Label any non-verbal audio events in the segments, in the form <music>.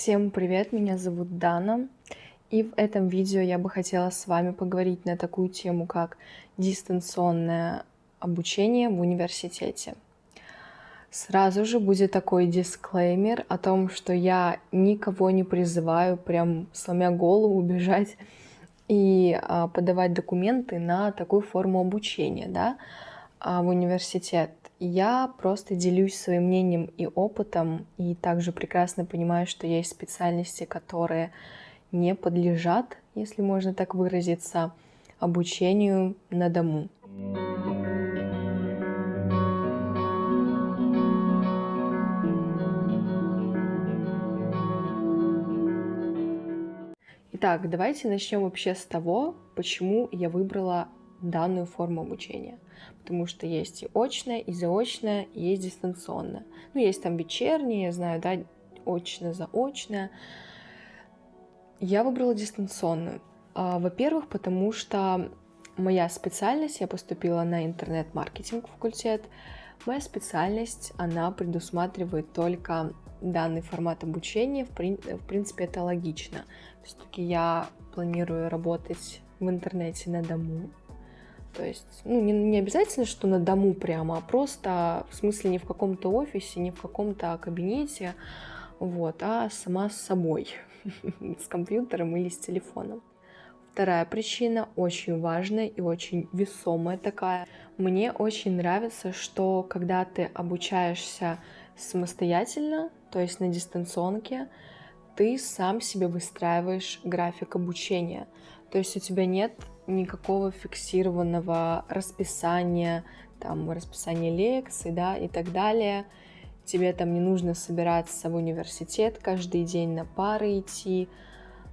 Всем привет, меня зовут Дана, и в этом видео я бы хотела с вами поговорить на такую тему, как дистанционное обучение в университете. Сразу же будет такой дисклеймер о том, что я никого не призываю прям сломя голову <laughs> бежать и а, подавать документы на такую форму обучения да, в университет. Я просто делюсь своим мнением и опытом, и также прекрасно понимаю, что есть специальности, которые не подлежат, если можно так выразиться, обучению на дому. Итак, давайте начнем вообще с того, почему я выбрала данную форму обучения. Потому что есть и очное, и заочное, и есть дистанционное. Ну, есть там вечернее, я знаю, да, очно-заочное. Я выбрала дистанционную. А, во-первых, потому что моя специальность, я поступила на интернет-маркетинг факультет, моя специальность, она предусматривает только данный формат обучения, в, в принципе, это логично. Все-таки я планирую работать в интернете на дому, то есть, ну, не, не обязательно, что на дому прямо, а просто, в смысле, не в каком-то офисе, не в каком-то кабинете, вот, а сама с собой, <laughs> с компьютером или с телефоном. Вторая причина, очень важная и очень весомая такая. Мне очень нравится, что когда ты обучаешься самостоятельно, то есть на дистанционке, ты сам себе выстраиваешь график обучения. То есть у тебя нет никакого фиксированного расписания, там, расписания лекций, да, и так далее. Тебе там не нужно собираться в университет каждый день на пары идти.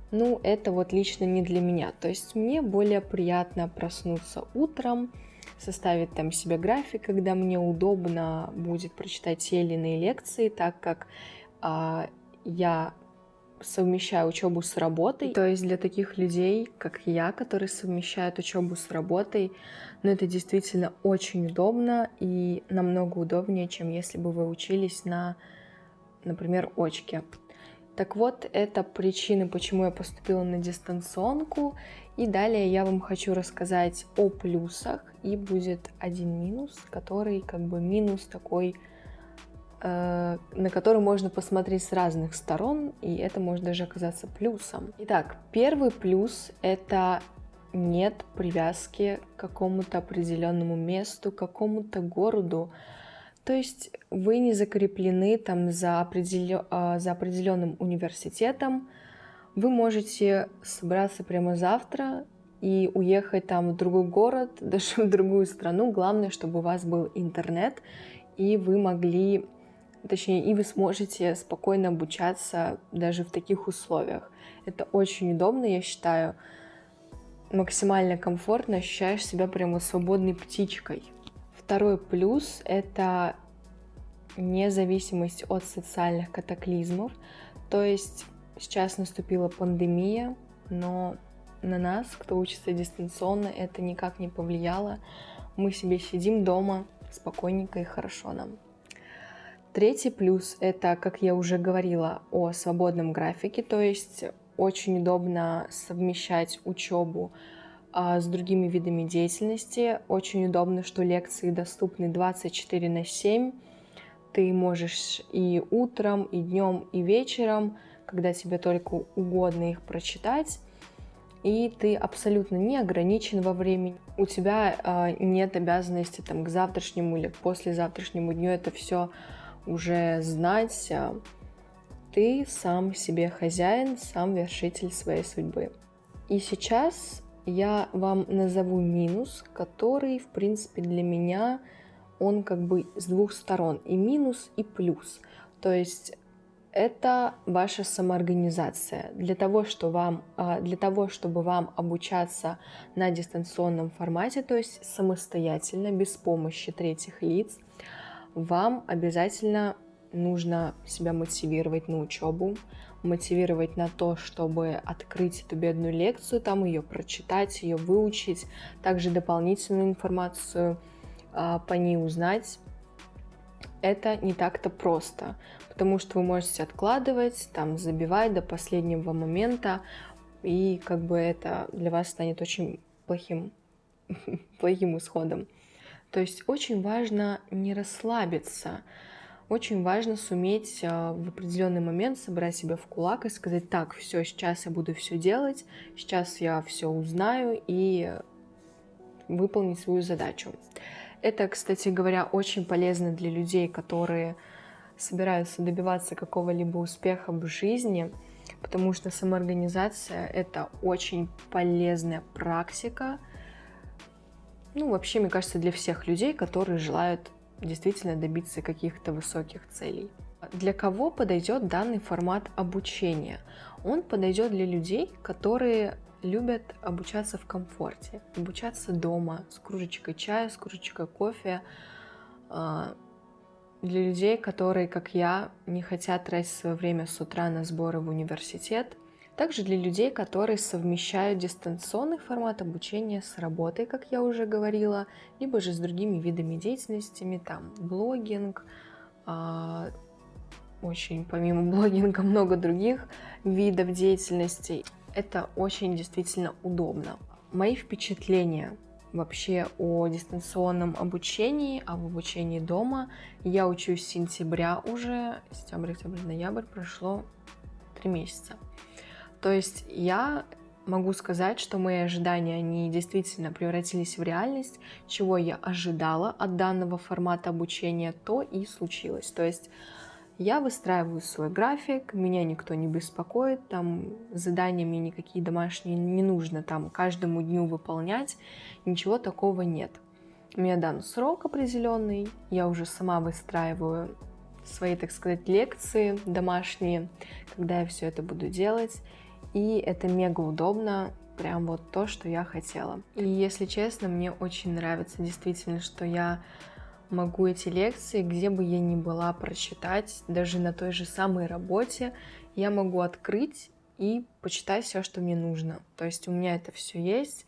Ну, это вот лично не для меня. То есть мне более приятно проснуться утром, составить там себе график, когда мне удобно будет прочитать те или иные лекции, так как а, я совмещаю учебу с работой. То есть для таких людей, как я, которые совмещают учебу с работой, ну это действительно очень удобно и намного удобнее, чем если бы вы учились на, например, очке. Так вот, это причины, почему я поступила на дистанционку. И далее я вам хочу рассказать о плюсах. И будет один минус, который как бы минус такой на который можно посмотреть с разных сторон, и это может даже оказаться плюсом. Итак, первый плюс — это нет привязки к какому-то определенному месту, к какому-то городу. То есть вы не закреплены там за, определё... А, за определенным университетом. Вы можете собраться прямо завтра и уехать там в другой город, <laughs> даже в другую страну. Главное, чтобы у вас был интернет, и вы могли точнее, и вы сможете спокойно обучаться даже в таких условиях. Это очень удобно, я считаю, максимально комфортно, ощущаешь себя прямо свободной птичкой. Второй плюс — это независимость от социальных катаклизмов. То есть сейчас наступила пандемия, но на нас, кто учится дистанционно, это никак не повлияло. Мы себе сидим дома спокойненько и хорошо нам. Третий плюс – это, как я уже говорила, о свободном графике, то есть очень удобно совмещать учебу а, с другими видами деятельности. Очень удобно, что лекции доступны 24 на 7. Ты можешь и утром, и днем, и вечером, когда тебе только угодно их прочитать. И ты абсолютно не ограничен во времени. У тебя э, нет обязанности там, к завтрашнему или к послезавтрашнему дню это все уже знать, а, ты сам себе хозяин, сам вершитель своей судьбы. И сейчас я вам назову минус, который, в принципе, для меня, он как бы с двух сторон, и минус, и плюс. То есть это ваша самоорганизация. Для того, что вам, а, для того, чтобы вам обучаться на дистанционном формате, то есть самостоятельно, без помощи третьих лиц, вам обязательно нужно себя мотивировать на учебу, мотивировать на то, чтобы открыть эту бедную лекцию, там ее прочитать, ее выучить, также дополнительную информацию э, по ней узнать. это не так-то просто, потому что вы можете откладывать, там, забивать до последнего момента, и как бы это для вас станет очень плохим, <laughs> плохим исходом. То есть очень важно не расслабиться, очень важно суметь а, в определенный момент собрать себя в кулак и сказать, так, все, сейчас я буду все делать, сейчас я все узнаю и выполнить свою задачу. Это, кстати говоря, очень полезно для людей, которые собираются добиваться какого-либо успеха в жизни, потому что самоорганизация — это очень полезная практика, ну, вообще, мне кажется, для всех людей, которые желают действительно добиться каких-то высоких целей. Для кого подойдет данный формат обучения? Он подойдет для людей, которые любят обучаться в комфорте, обучаться дома с кружечкой чая, с кружечкой кофе. А, для людей, которые, как я, не хотят тратить свое время с утра на сборы в университет, также для людей, которые совмещают дистанционный формат обучения с работой, как я уже говорила, либо же с другими видами деятельностями, там блогинг, а, очень помимо <laughs> блогинга много других видов деятельности. Это очень действительно удобно. Мои впечатления вообще о дистанционном обучении, об обучении дома. Я учусь с сентября уже, сентябрь, октябрь, ноябрь, прошло три месяца. То есть я могу сказать, что мои ожидания, они действительно превратились в реальность, чего я ожидала от данного формата обучения, то и случилось. То есть я выстраиваю свой график, меня никто не беспокоит, там задания мне никакие домашние не нужно там каждому дню выполнять, ничего такого нет. Мне дан срок определенный, я уже сама выстраиваю свои, так сказать, лекции домашние, когда я все это буду делать и это мега удобно, прям вот то, что я хотела. И если честно, мне очень нравится действительно, что я могу эти лекции, где бы я ни была, прочитать, даже на той же самой работе, я могу открыть и почитать все, что мне нужно. То есть у меня это все есть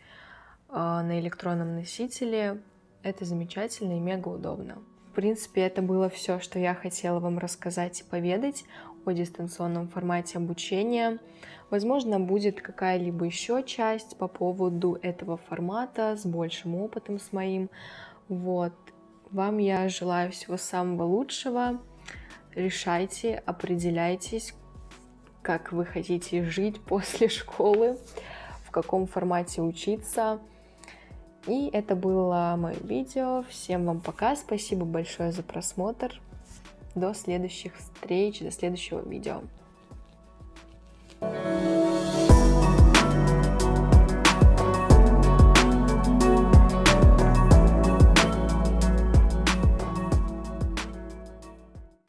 а, на электронном носителе. Это замечательно и мега удобно. В принципе, это было все, что я хотела вам рассказать и поведать о дистанционном формате обучения. Возможно, будет какая-либо еще часть по поводу этого формата с большим опытом с моим. Вот. Вам я желаю всего самого лучшего. Решайте, определяйтесь, как вы хотите жить после школы, в каком формате учиться. И это было мое видео. Всем вам пока. Спасибо большое за просмотр. До следующих встреч, до следующего видео.